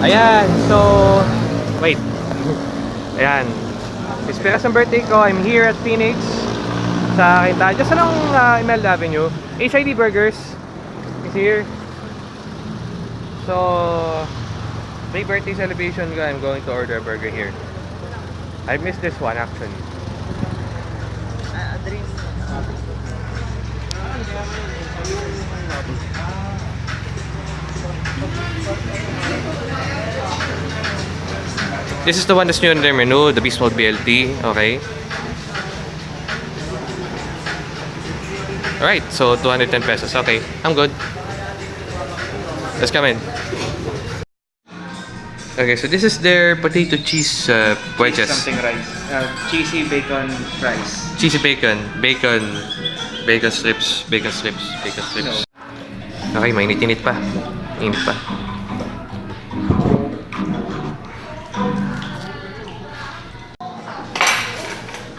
Ayan, so... Wait. Ayan. Esperas ang birthday ko. I'm here at Phoenix. Sa Quinta. Just along uh, Imelda Avenue. HID Burgers is here. So... Big birthday celebration ko. I'm going to order a burger here. I missed this one actually. This is the one that's new on their menu, the Beast Mode BLT. Okay. Alright, so 210 pesos. Okay, I'm good. Let's come in. Okay, so this is their potato cheese uh, wedges. Something rice. Uh, cheesy bacon fries. Cheesy bacon, bacon, bacon strips, bacon strips, bacon strips. Okay, mainit-init pa. Init pa.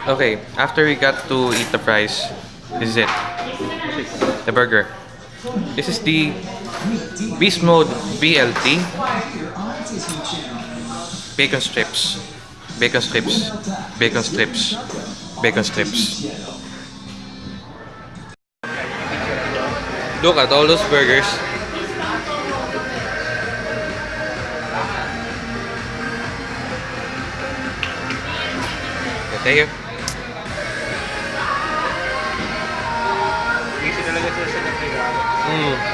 Okay, after we got to eat the fries, this is it. The burger. This is the Beast Mode BLT. Bacon strips. Bacon strips. Bacon strips. Bacon strips. Look at all those burgers. Thank 嗯。